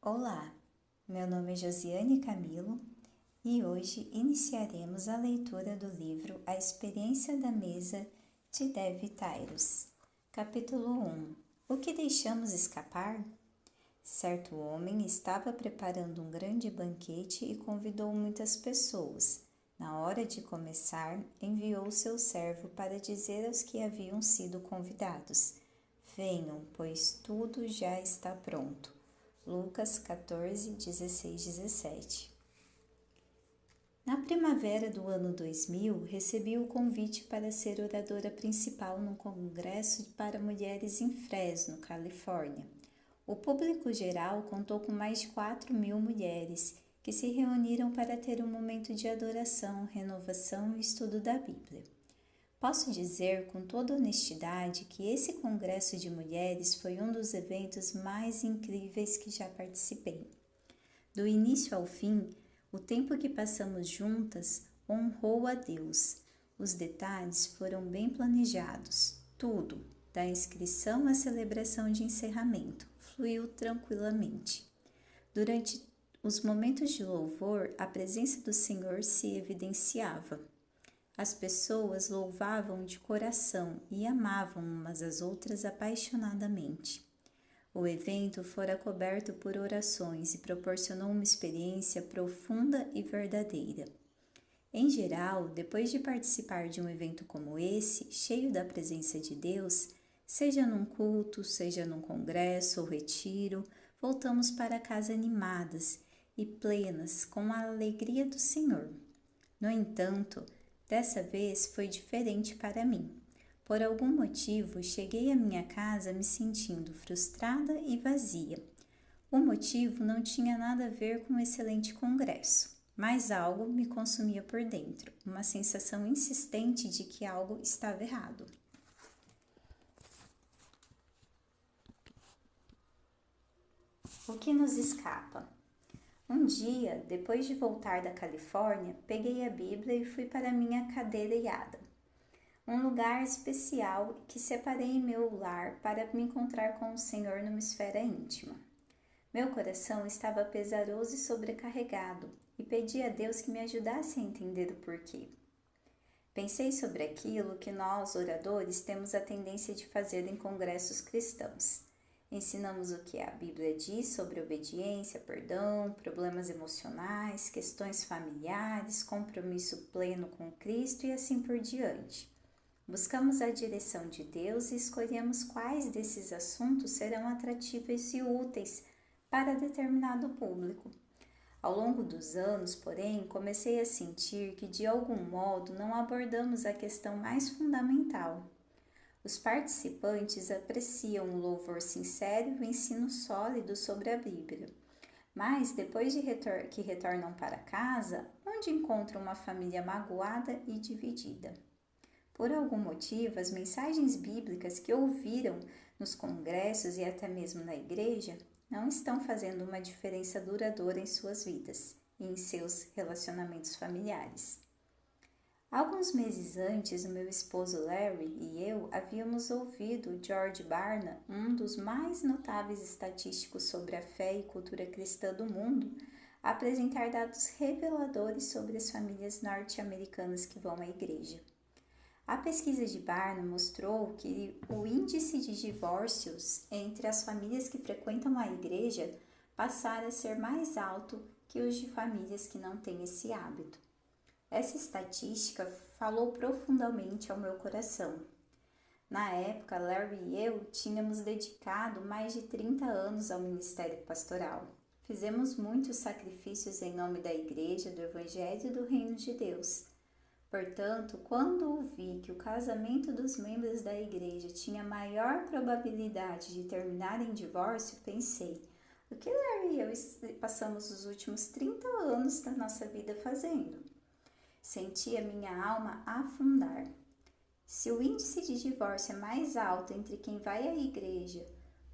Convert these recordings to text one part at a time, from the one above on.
Olá, meu nome é Josiane Camilo e hoje iniciaremos a leitura do livro A Experiência da Mesa de Dev Tyrus. Capítulo 1 O que deixamos escapar? Certo homem estava preparando um grande banquete e convidou muitas pessoas. Na hora de começar, enviou seu servo para dizer aos que haviam sido convidados: Venham, pois tudo já está pronto. Lucas 14, 16, 17. Na primavera do ano 2000, recebi o convite para ser oradora principal num congresso para mulheres em Fresno, Califórnia. O público geral contou com mais de 4 mil mulheres que se reuniram para ter um momento de adoração, renovação e estudo da Bíblia. Posso dizer com toda honestidade que esse congresso de mulheres foi um dos eventos mais incríveis que já participei. Do início ao fim, o tempo que passamos juntas honrou a Deus. Os detalhes foram bem planejados, tudo, da inscrição à celebração de encerramento, fluiu tranquilamente. Durante os momentos de louvor, a presença do Senhor se evidenciava. As pessoas louvavam de coração e amavam umas às outras apaixonadamente. O evento fora coberto por orações e proporcionou uma experiência profunda e verdadeira. Em geral, depois de participar de um evento como esse, cheio da presença de Deus, seja num culto, seja num congresso ou retiro, voltamos para casa animadas e plenas com a alegria do Senhor. No entanto, Dessa vez foi diferente para mim. Por algum motivo, cheguei à minha casa me sentindo frustrada e vazia. O motivo não tinha nada a ver com o excelente congresso, mas algo me consumia por dentro, uma sensação insistente de que algo estava errado. O que nos escapa? Um dia, depois de voltar da Califórnia, peguei a Bíblia e fui para minha cadeirada, um lugar especial que separei em meu lar para me encontrar com o Senhor numa esfera íntima. Meu coração estava pesaroso e sobrecarregado e pedi a Deus que me ajudasse a entender o porquê. Pensei sobre aquilo que nós, oradores, temos a tendência de fazer em congressos cristãos Ensinamos o que a Bíblia diz sobre obediência, perdão, problemas emocionais, questões familiares, compromisso pleno com Cristo e assim por diante. Buscamos a direção de Deus e escolhemos quais desses assuntos serão atrativos e úteis para determinado público. Ao longo dos anos, porém, comecei a sentir que de algum modo não abordamos a questão mais fundamental, os participantes apreciam o louvor sincero e o ensino sólido sobre a Bíblia. Mas depois de retor que retornam para casa, onde encontram uma família magoada e dividida. Por algum motivo, as mensagens bíblicas que ouviram nos congressos e até mesmo na igreja não estão fazendo uma diferença duradoura em suas vidas e em seus relacionamentos familiares. Alguns meses antes, o meu esposo Larry e eu havíamos ouvido George Barna, um dos mais notáveis estatísticos sobre a fé e cultura cristã do mundo, apresentar dados reveladores sobre as famílias norte-americanas que vão à igreja. A pesquisa de Barna mostrou que o índice de divórcios entre as famílias que frequentam a igreja passara a ser mais alto que os de famílias que não têm esse hábito. Essa estatística falou profundamente ao meu coração. Na época, Larry e eu tínhamos dedicado mais de 30 anos ao ministério pastoral. Fizemos muitos sacrifícios em nome da Igreja, do Evangelho e do Reino de Deus. Portanto, quando ouvi que o casamento dos membros da igreja tinha maior probabilidade de terminar em divórcio, pensei: o que Larry e eu passamos os últimos 30 anos da nossa vida fazendo? Senti a minha alma afundar. Se o índice de divórcio é mais alto entre quem vai à igreja,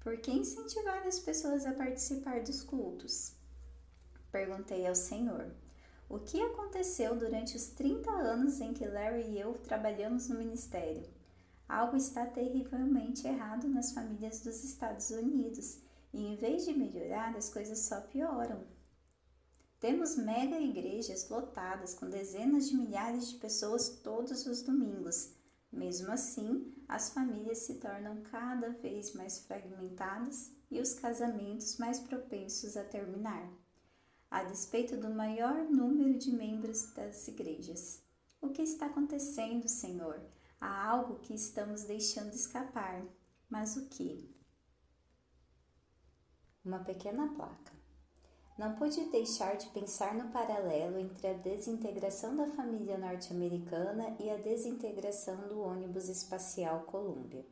por que incentivar as pessoas a participar dos cultos? Perguntei ao Senhor. O que aconteceu durante os 30 anos em que Larry e eu trabalhamos no ministério? Algo está terrivelmente errado nas famílias dos Estados Unidos e em vez de melhorar, as coisas só pioram. Temos mega igrejas lotadas com dezenas de milhares de pessoas todos os domingos. Mesmo assim, as famílias se tornam cada vez mais fragmentadas e os casamentos mais propensos a terminar, a despeito do maior número de membros das igrejas. O que está acontecendo, Senhor? Há algo que estamos deixando escapar. Mas o que? Uma pequena placa. Não pude deixar de pensar no paralelo entre a desintegração da família norte-americana e a desintegração do ônibus espacial Columbia.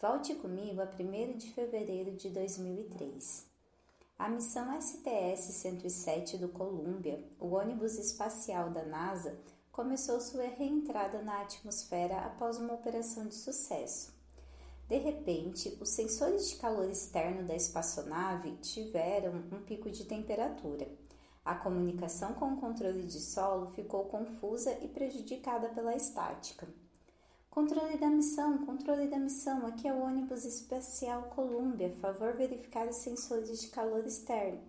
Volte comigo a 1 de fevereiro de 2003. A missão STS-107 do Columbia, o ônibus espacial da NASA, começou sua reentrada na atmosfera após uma operação de sucesso. De repente, os sensores de calor externo da espaçonave tiveram um pico de temperatura. A comunicação com o controle de solo ficou confusa e prejudicada pela estática. Controle da missão, controle da missão, aqui é o ônibus espacial Columbia, favor verificar os sensores de calor externo.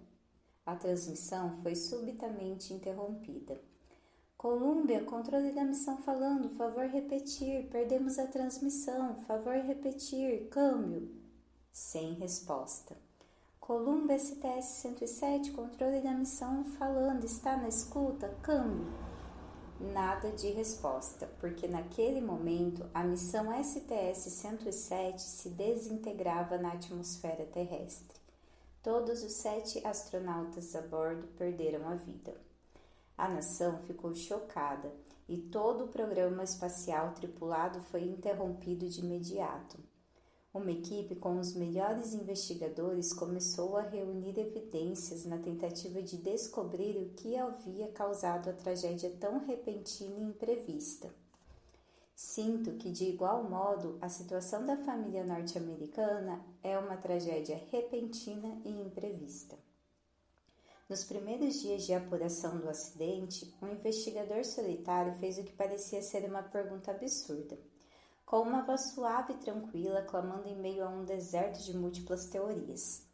A transmissão foi subitamente interrompida. Colômbia, controle da missão falando, favor repetir, perdemos a transmissão, favor repetir, câmbio. Sem resposta. Colômbia STS 107, controle da missão falando, está na escuta, câmbio. Nada de resposta, porque naquele momento a missão STS 107 se desintegrava na atmosfera terrestre. Todos os sete astronautas a bordo perderam a vida. A nação ficou chocada e todo o programa espacial tripulado foi interrompido de imediato. Uma equipe com os melhores investigadores começou a reunir evidências na tentativa de descobrir o que havia causado a tragédia tão repentina e imprevista. Sinto que, de igual modo, a situação da família norte-americana é uma tragédia repentina e imprevista. Nos primeiros dias de apuração do acidente, um investigador solitário fez o que parecia ser uma pergunta absurda. Com uma voz suave e tranquila, clamando em meio a um deserto de múltiplas teorias.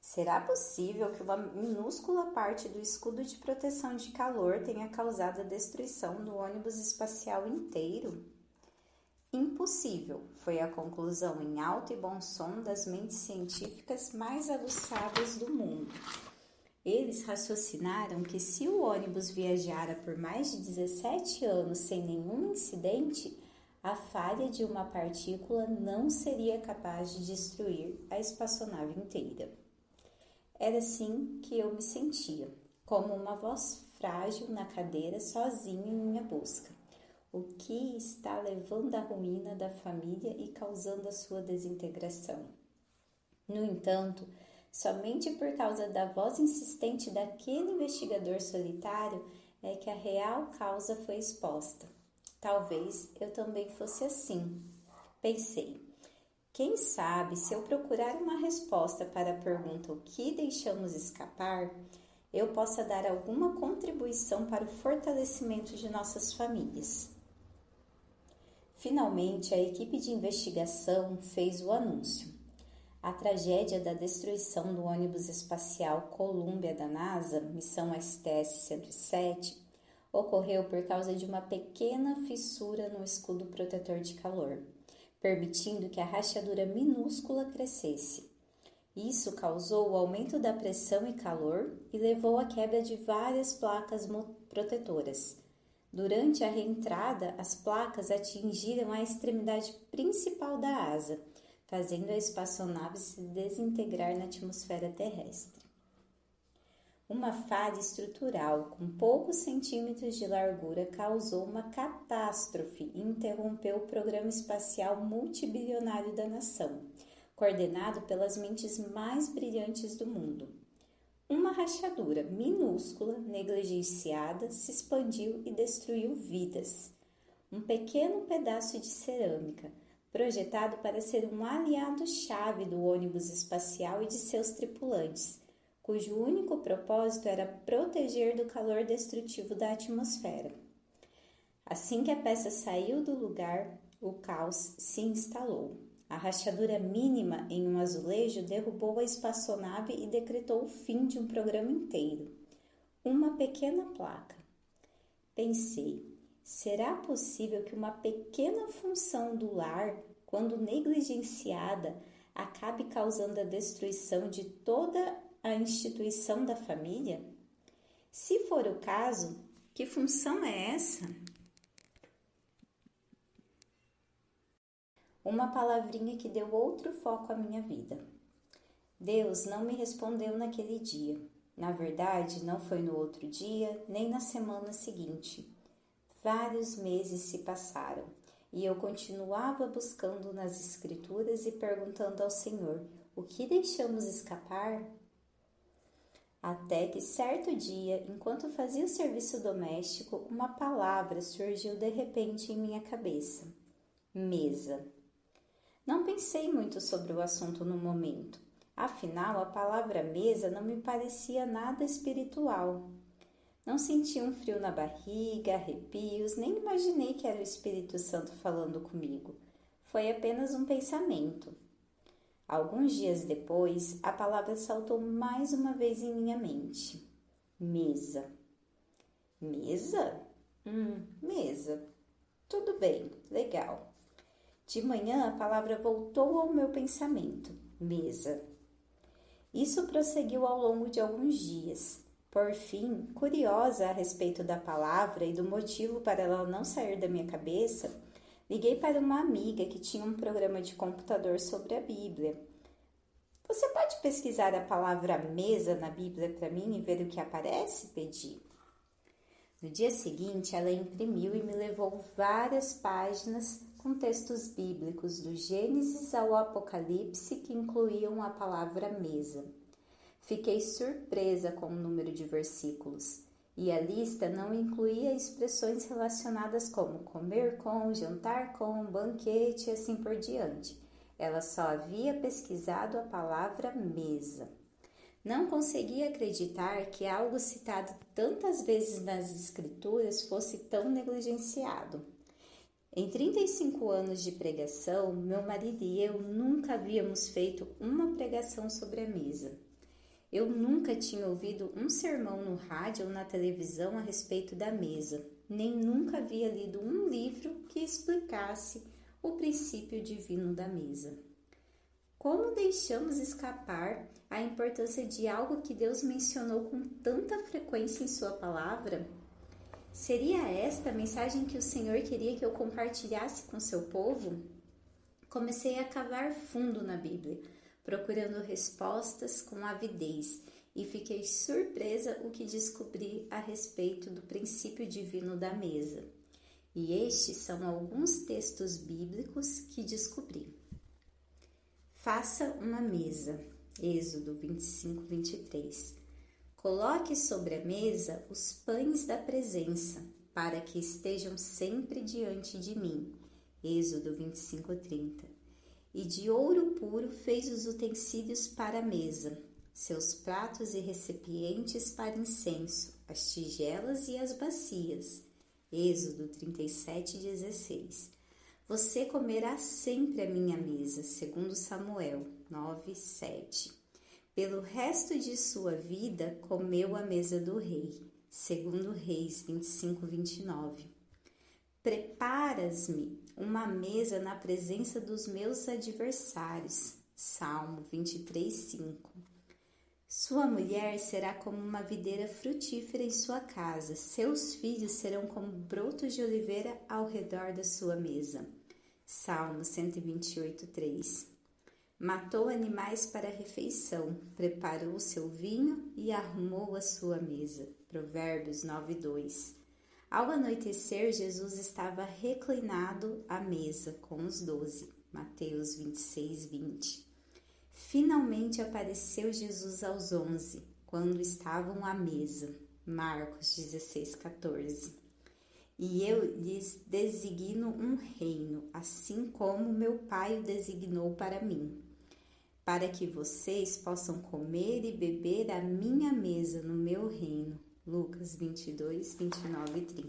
Será possível que uma minúscula parte do escudo de proteção de calor tenha causado a destruição do ônibus espacial inteiro? Impossível, foi a conclusão em alto e bom som das mentes científicas mais aguçadas do mundo. Eles raciocinaram que se o ônibus viajara por mais de 17 anos sem nenhum incidente, a falha de uma partícula não seria capaz de destruir a espaçonave inteira. Era assim que eu me sentia, como uma voz frágil na cadeira, sozinha em minha busca. O que está levando à ruína da família e causando a sua desintegração? No entanto, Somente por causa da voz insistente daquele investigador solitário é que a real causa foi exposta. Talvez eu também fosse assim. Pensei. Quem sabe se eu procurar uma resposta para a pergunta o que deixamos escapar, eu possa dar alguma contribuição para o fortalecimento de nossas famílias. Finalmente, a equipe de investigação fez o anúncio. A tragédia da destruição do ônibus espacial Columbia da NASA, missão STS-107, ocorreu por causa de uma pequena fissura no escudo protetor de calor, permitindo que a rachadura minúscula crescesse. Isso causou o aumento da pressão e calor e levou à quebra de várias placas protetoras. Durante a reentrada, as placas atingiram a extremidade principal da asa fazendo a espaçonave se desintegrar na atmosfera terrestre. Uma falha estrutural com poucos centímetros de largura causou uma catástrofe e interrompeu o programa espacial multibilionário da nação, coordenado pelas mentes mais brilhantes do mundo. Uma rachadura minúscula, negligenciada, se expandiu e destruiu vidas. Um pequeno pedaço de cerâmica, projetado para ser um aliado-chave do ônibus espacial e de seus tripulantes, cujo único propósito era proteger do calor destrutivo da atmosfera. Assim que a peça saiu do lugar, o caos se instalou. A rachadura mínima em um azulejo derrubou a espaçonave e decretou o fim de um programa inteiro. Uma pequena placa. Pensei, será possível que uma pequena função do lar, quando negligenciada, acabe causando a destruição de toda a instituição da família? Se for o caso, que função é essa? Uma palavrinha que deu outro foco à minha vida. Deus não me respondeu naquele dia. Na verdade, não foi no outro dia, nem na semana seguinte. Vários meses se passaram e eu continuava buscando nas Escrituras e perguntando ao Senhor: o que deixamos escapar? Até que certo dia, enquanto fazia o serviço doméstico, uma palavra surgiu de repente em minha cabeça: mesa. Não pensei muito sobre o assunto no momento. Afinal, a palavra mesa não me parecia nada espiritual. Não senti um frio na barriga, arrepios, nem imaginei que era o Espírito Santo falando comigo. Foi apenas um pensamento. Alguns dias depois, a palavra saltou mais uma vez em minha mente: mesa. Mesa? Hum, mesa. Tudo bem, legal. De manhã, a palavra voltou ao meu pensamento: mesa. Isso prosseguiu ao longo de alguns dias. Por fim, curiosa a respeito da palavra e do motivo para ela não sair da minha cabeça, liguei para uma amiga que tinha um programa de computador sobre a Bíblia. Você pode pesquisar a palavra mesa na Bíblia para mim e ver o que aparece? Pedi. No dia seguinte, ela imprimiu e me levou várias páginas com textos bíblicos do Gênesis ao Apocalipse que incluíam a palavra mesa. Fiquei surpresa com o número de versículos, e a lista não incluía expressões relacionadas como comer com, jantar com, banquete e assim por diante. Ela só havia pesquisado a palavra mesa. Não conseguia acreditar que algo citado tantas vezes nas Escrituras fosse tão negligenciado. Em 35 anos de pregação, meu marido e eu nunca havíamos feito uma pregação sobre a mesa. Eu nunca tinha ouvido um sermão no rádio ou na televisão a respeito da mesa, nem nunca havia lido um livro que explicasse o princípio divino da mesa. Como deixamos escapar a importância de algo que Deus mencionou com tanta frequência em Sua palavra? Seria esta a mensagem que o Senhor queria que eu compartilhasse com seu povo? Comecei a cavar fundo na Bíblia, procurando respostas com avidez, e fiquei surpresa o que descobri a respeito do princípio divino da mesa. E estes são alguns textos bíblicos que descobri. Faça uma mesa. Êxodo 25, 23. Coloque sobre a mesa os pães da presença, para que estejam sempre diante de mim. Êxodo 25, 30. E de ouro puro fez os utensílios para a mesa, seus pratos e recipientes para incenso, as tigelas e as bacias. Êxodo 37, 16. Você comerá sempre a minha mesa, segundo Samuel 9, 7. Pelo resto de sua vida, comeu a mesa do rei. Segundo Reis 25, 29. Preparas-me uma mesa na presença dos meus adversários. Salmo 23, 5. Sua mulher será como uma videira frutífera em sua casa, seus filhos serão como brotos de oliveira ao redor da sua mesa. Salmo 128, 3. Matou animais para a refeição, preparou o seu vinho e arrumou a sua mesa. Provérbios 9, 2. Ao anoitecer, Jesus estava reclinado à mesa com os doze. Mateus 26, 20. Finalmente apareceu Jesus aos onze, quando estavam à mesa. Marcos 16, 14. E eu lhes designo um reino, assim como meu Pai o designou para mim para que vocês possam comer e beber à minha mesa no meu reino. Lucas 22, 29 e 30.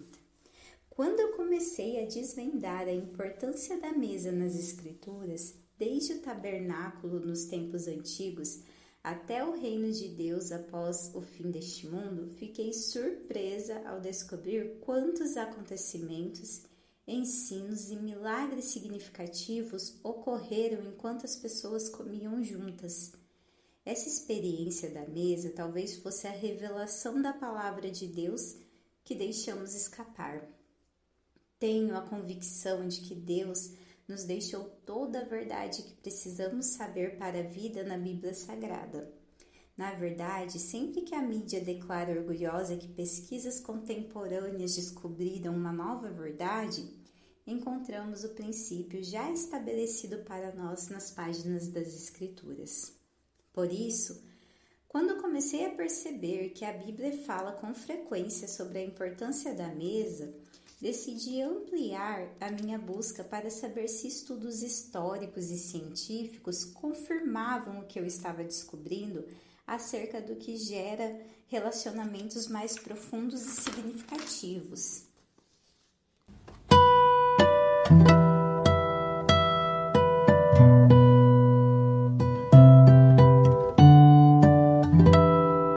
Quando eu comecei a desvendar a importância da mesa nas Escrituras, desde o tabernáculo nos tempos antigos até o reino de Deus após o fim deste mundo, fiquei surpresa ao descobrir quantos acontecimentos, ensinos e milagres significativos ocorreram enquanto as pessoas comiam juntas. Essa experiência da mesa talvez fosse a revelação da palavra de Deus que deixamos escapar. Tenho a convicção de que Deus nos deixou toda a verdade que precisamos saber para a vida na Bíblia Sagrada. Na verdade, sempre que a mídia declara orgulhosa que pesquisas contemporâneas descobriram uma nova verdade, encontramos o princípio já estabelecido para nós nas páginas das Escrituras. Por isso, quando comecei a perceber que a Bíblia fala com frequência sobre a importância da mesa, decidi ampliar a minha busca para saber se estudos históricos e científicos confirmavam o que eu estava descobrindo acerca do que gera relacionamentos mais profundos e significativos.